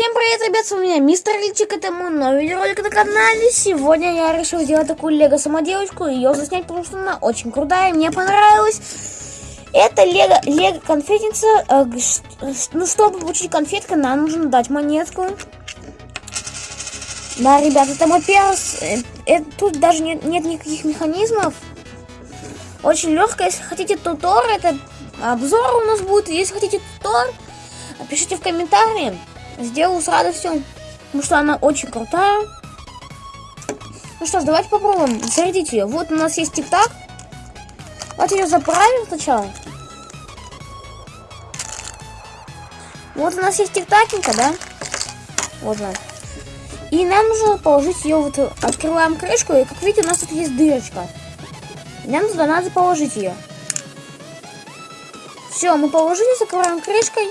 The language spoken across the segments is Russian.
Всем привет, ребят, с вами Мистер Личик, это мой новый видеоролик на канале. Сегодня я решил сделать такую лего самоделочку, ее заснять, потому что она очень крутая, мне понравилась. Это лего, лего конфетница, э, ну, чтобы получить конфетку, нам нужно дать монетку. Да, ребят, это мой первый, э, э, тут даже нет, нет никаких механизмов. Очень легко, если хотите тутор, это обзор у нас будет, если хотите тутор, пишите в комментарии. Сделаю с радостью, потому что она очень крутая. Ну что ж, давайте попробуем зарядить ее. Вот у нас есть тик-так. Давайте ее заправим сначала. Вот у нас есть тик-такенька, да? Вот она. И нам нужно положить ее вот, открываем крышку, и как видите, у нас тут есть дырочка. нам туда надо положить ее. Все, мы положили, закрываем крышкой.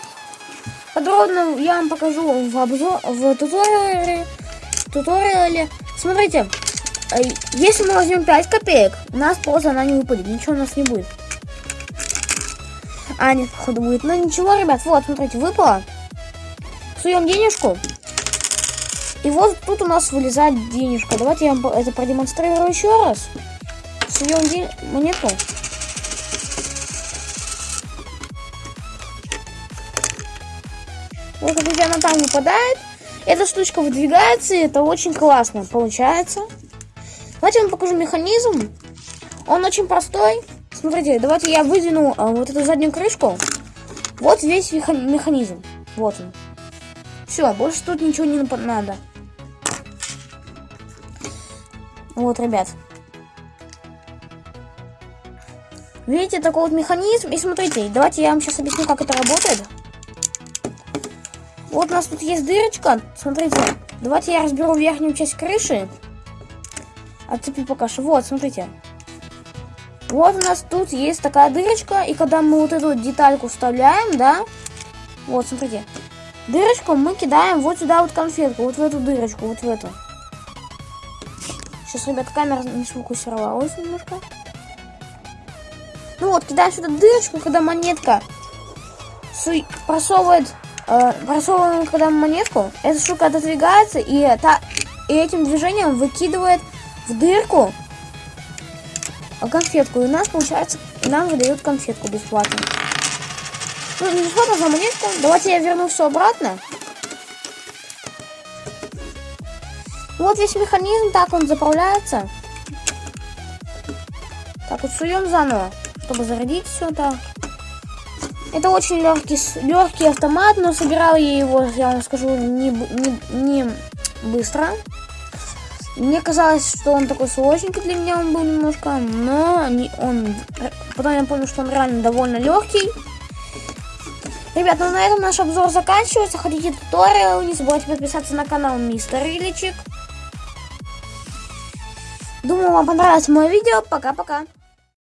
Подробно я вам покажу в обзор, в туториале. туториале. Смотрите, э, если мы возьмем 5 копеек, у нас просто она не выпадет, ничего у нас не будет. А, нет, походу будет. Но ничего, ребят, вот, смотрите, выпало. Суем денежку. И вот тут у нас вылезает денежка. Давайте я вам это продемонстрирую еще раз. Суем ден... монету. Вот видите, она там выпадает. Эта штучка выдвигается, и это очень классно получается. Давайте я вам покажу механизм. Он очень простой. Смотрите, давайте я выдвину а, вот эту заднюю крышку. Вот весь механизм. Вот он. Все, больше тут ничего не надо. Вот, ребят. Видите, такой вот механизм. И смотрите, давайте я вам сейчас объясню, как это работает. Вот у нас тут есть дырочка. Смотрите, давайте я разберу верхнюю часть крыши. Отцепи пока что. Вот, смотрите. Вот у нас тут есть такая дырочка. И когда мы вот эту детальку вставляем, да, вот, смотрите. Дырочку мы кидаем вот сюда вот конфетку. Вот в эту дырочку, вот в эту. Сейчас, ребят, камера не сфокусировалась немножко. Ну вот, кидаем сюда дырочку, когда монетка просовывает э, просовываем когда монетку, эта штука отодвигается и, та, и этим движением выкидывает в дырку конфетку. И у нас получается, нам выдают конфетку бесплатно. Ну, не бесплатно за монетку. Давайте я верну все обратно. Вот весь механизм, так он заправляется. Так, вот суем заново, чтобы зарядить все так. Это очень легкий, легкий автомат, но собирал я его, я вам скажу, не, не, не быстро. Мне казалось, что он такой сложненький для меня он был немножко, но не, он... Потом я понял, что он реально довольно легкий. Ребят, ну на этом наш обзор заканчивается. Хотите туториал, не забывайте подписаться на канал Мистер Иличик. Думаю, вам понравилось мое видео. Пока-пока.